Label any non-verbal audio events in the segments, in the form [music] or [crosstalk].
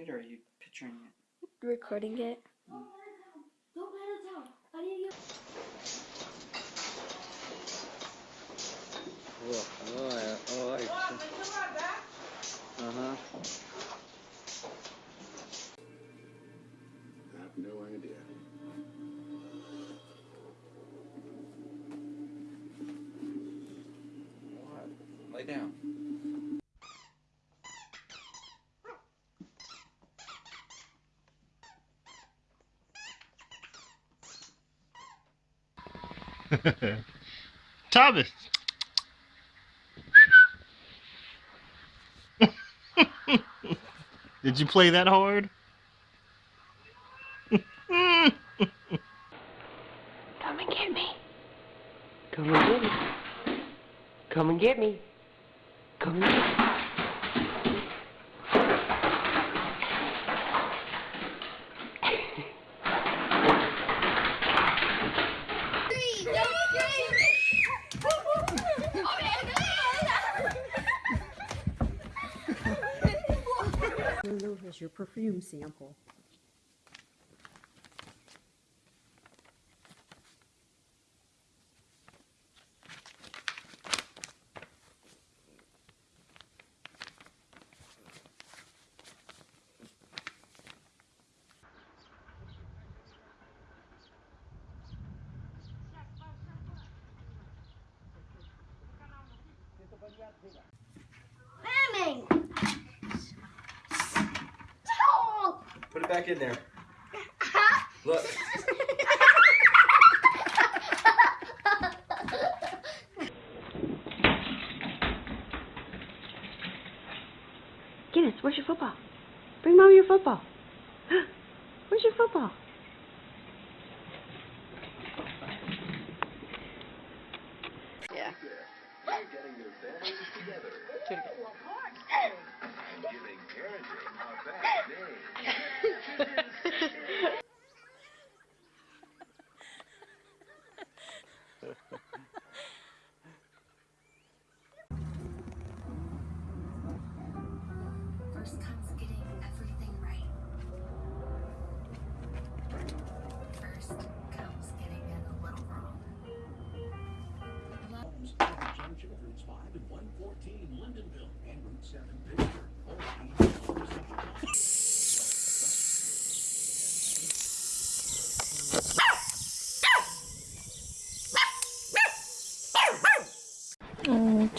it or are you picturing it? Recording it. Don't let it down. I need you. Oh, oh, oh, uh-huh. I have no idea. Lay down. [laughs] Thomas. [laughs] Did you play that hard? Come and get me. Come and get me. Come and get me. Come and get me. Here's your perfume sample. Mamming! Stop! Put it back in there. [laughs] Look.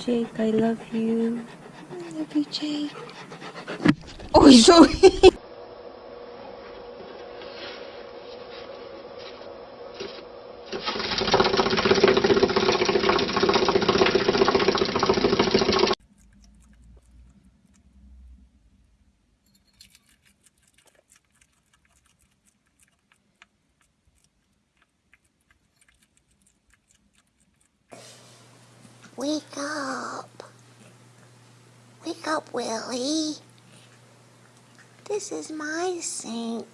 Jake, I love you. I love you, Jake. Oh, he's so. [laughs] [laughs] Wake up. Wake up, Willie. This is my sink.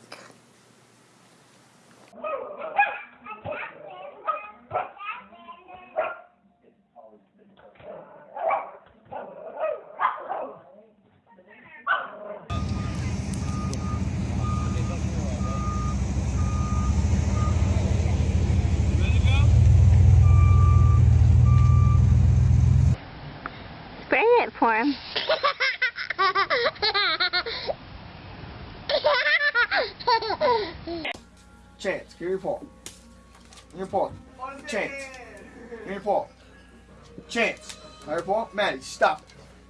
Maddie, stop.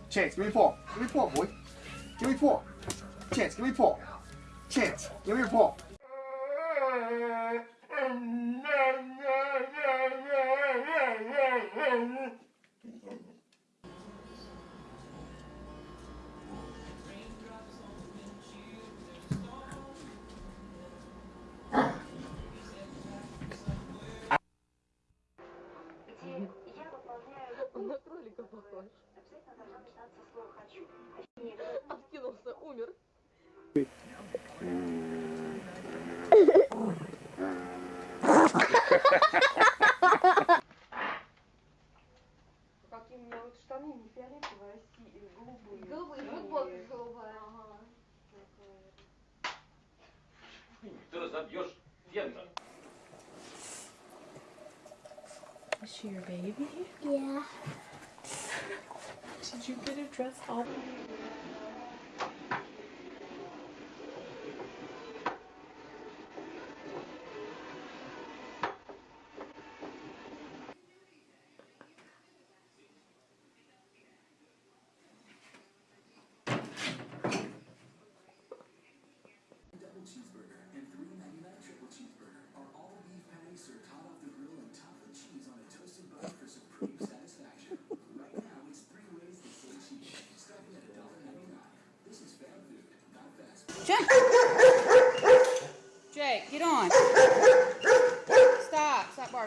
Chance, give me paw. Give me paw, boy. Give me paw. Chance, give me paw. Chance, give me your paw. Какие у меня вот штаны не фиолетовые, а си- голубые. Голубые, Синие. футболка голубая. Ага. Ты разобьешь фендер. Is she your baby? Yeah. Did you get her dressed all?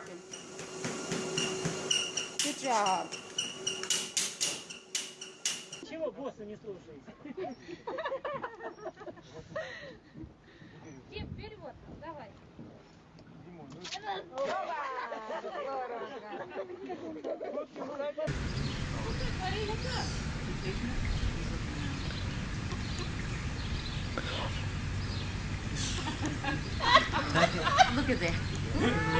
working. Good job. Чего босса не слушаете? Дим, перевод, давай. Димон, ну... Здорово! Варили как? Look at that.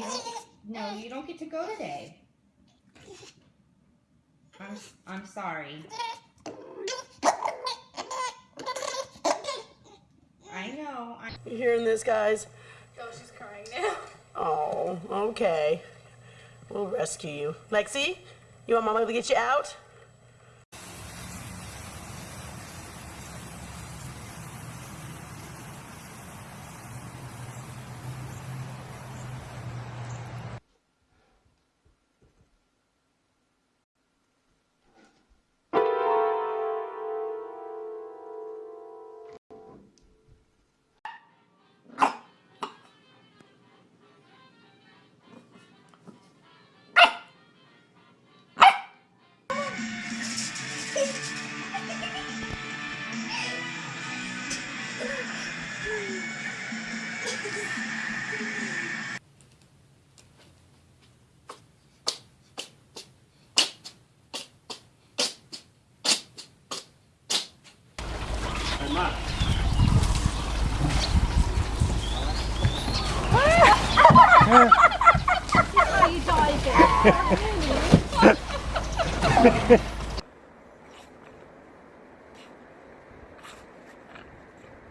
You don't, no, you don't get to go today. I'm, I'm sorry. I know. I, You hearing this, guys? Oh, she's crying now. Oh, okay. We'll rescue you. Lexi, you want Mama to get you out?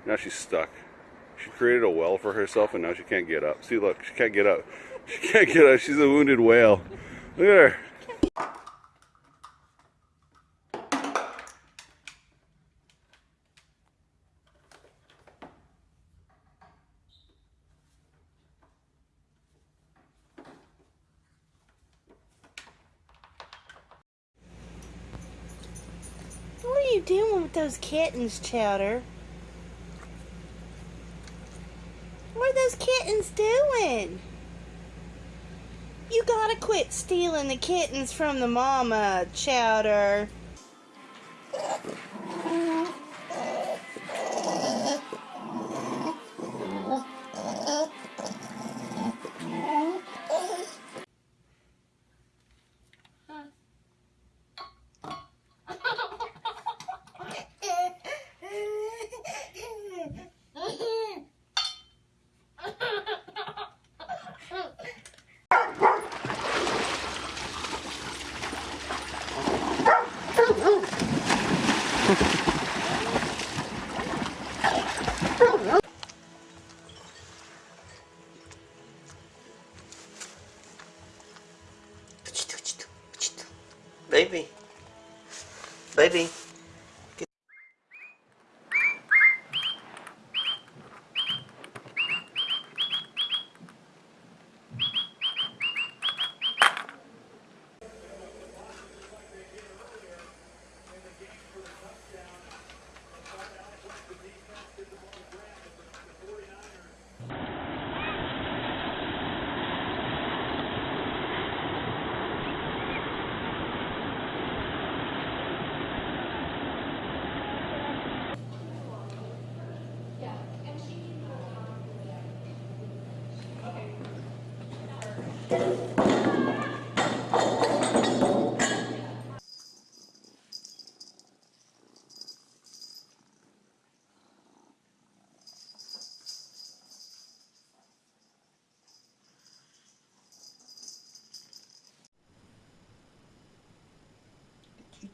Now she's stuck. She created a well for herself and now she can't get up. See, look, she can't get up. She can't get up. She's a wounded whale. Look at her. You doing with those kittens, Chowder? What are those kittens doing? You gotta quit stealing the kittens from the mama, Chowder.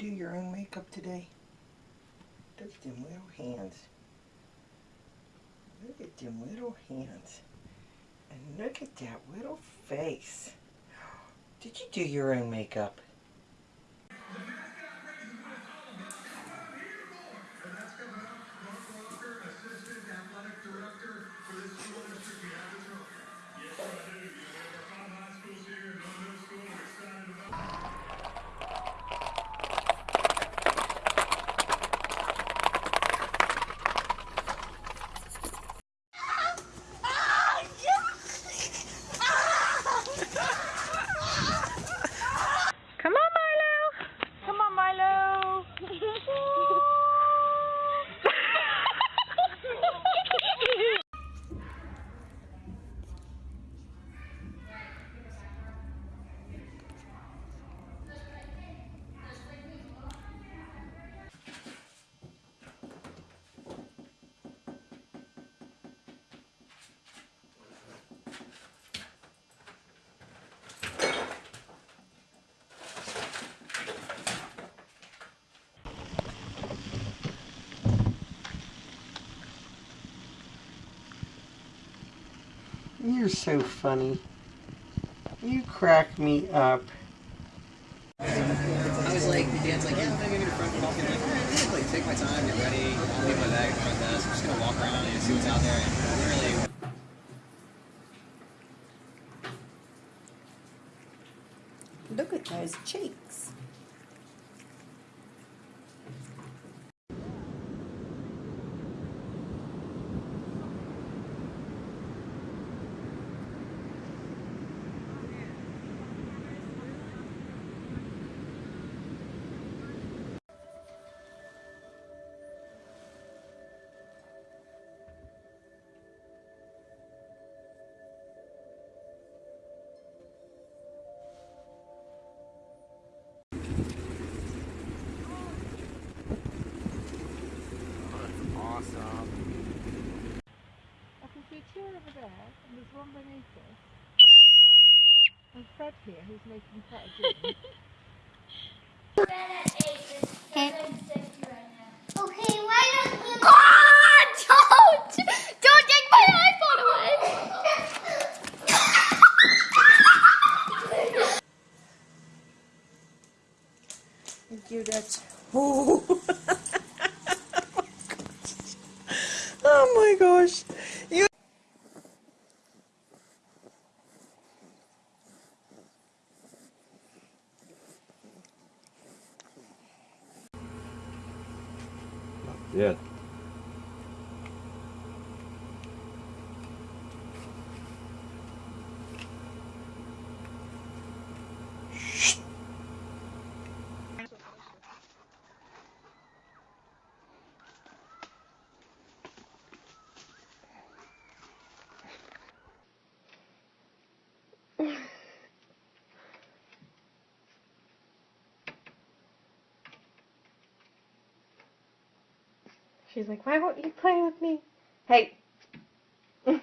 You do your own makeup today? Look at them little hands. Look at them little hands. And look at that little face. Did you do your own makeup? You're so funny. You crack me up. I was like, the dad's like, yeah, I'm gonna go to front balcony. I'm like, alright, yeah, like, take my time, get ready, I'll leave my bag at the front desk. I'm just gonna walk around and see what's out there. And literally, Look at those cheeks. One beneath us. And Fred here, who's making quite a game. Okay, you... God, don't! Don't take my iPhone away! Thank you, [laughs] oh my gosh. You... Yeah. She's like, why won't you play with me? Hey. [laughs]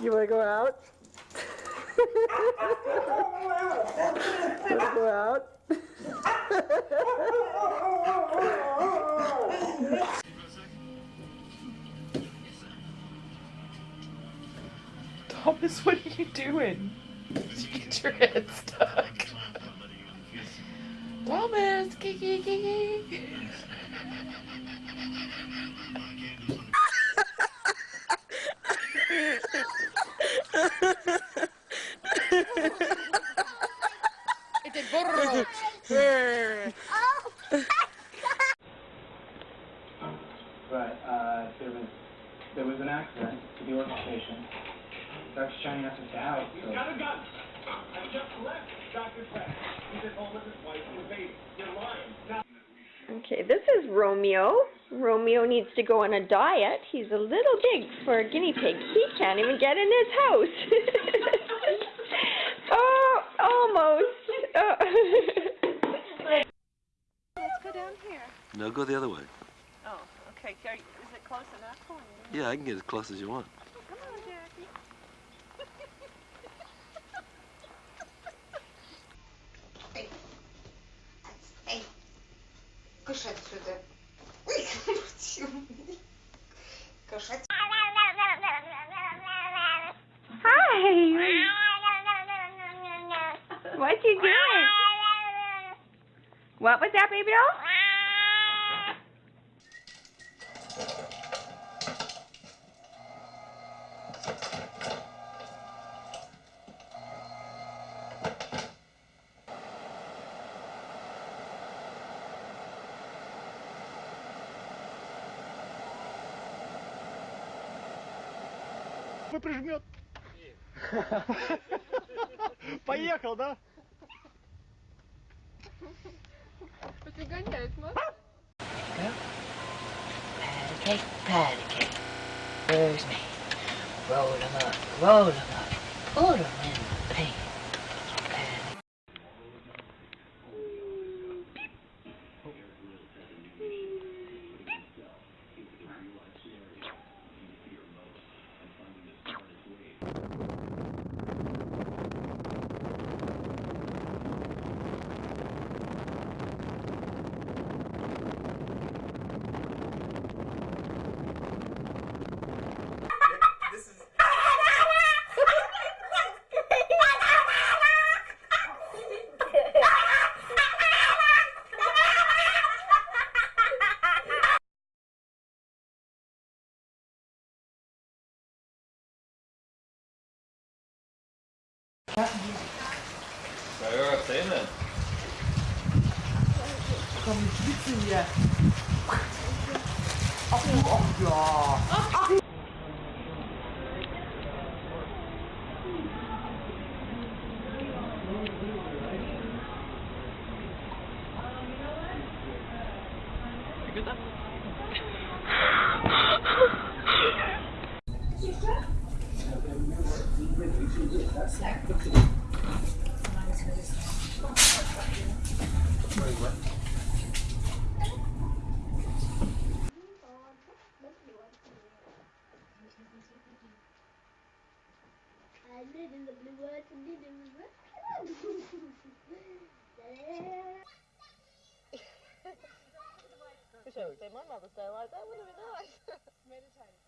You want to go out? [laughs] go out? Thomas, what are you doing? Did you get your head stuck? Thomas, kiki kiki. It did burro. But uh, there was there was an accident at the Oracle station. Dr. Shiny asked us to out. So. He's got a gun. I just left Dr. Fred. He's at home with his wife and baby. You're lying. Now- Okay, this is Romeo. Romeo needs to go on a diet. He's a little big for a guinea pig. He can't even get in his house. [laughs] oh, almost. [laughs] Let's go down here. No, go the other way. Oh, okay. Are you- Is it close enough for you? Yeah, I can get as close as you want. Come on, Jackie. Ej, koszedł сюда. Hi. What you doing? What was that, baby doll? Прижмет. Поехал, да? Подгоняет, мам. Patty cake, patty cake. Where's me? Roll 'em up, roll 'em up. Put Ja. Ja, ja, Zähne. Komm, die schwitzen hier. Ach, du, ach ja. Ach, ach. Wish I would say my mother's day like that, wouldn't it be nice?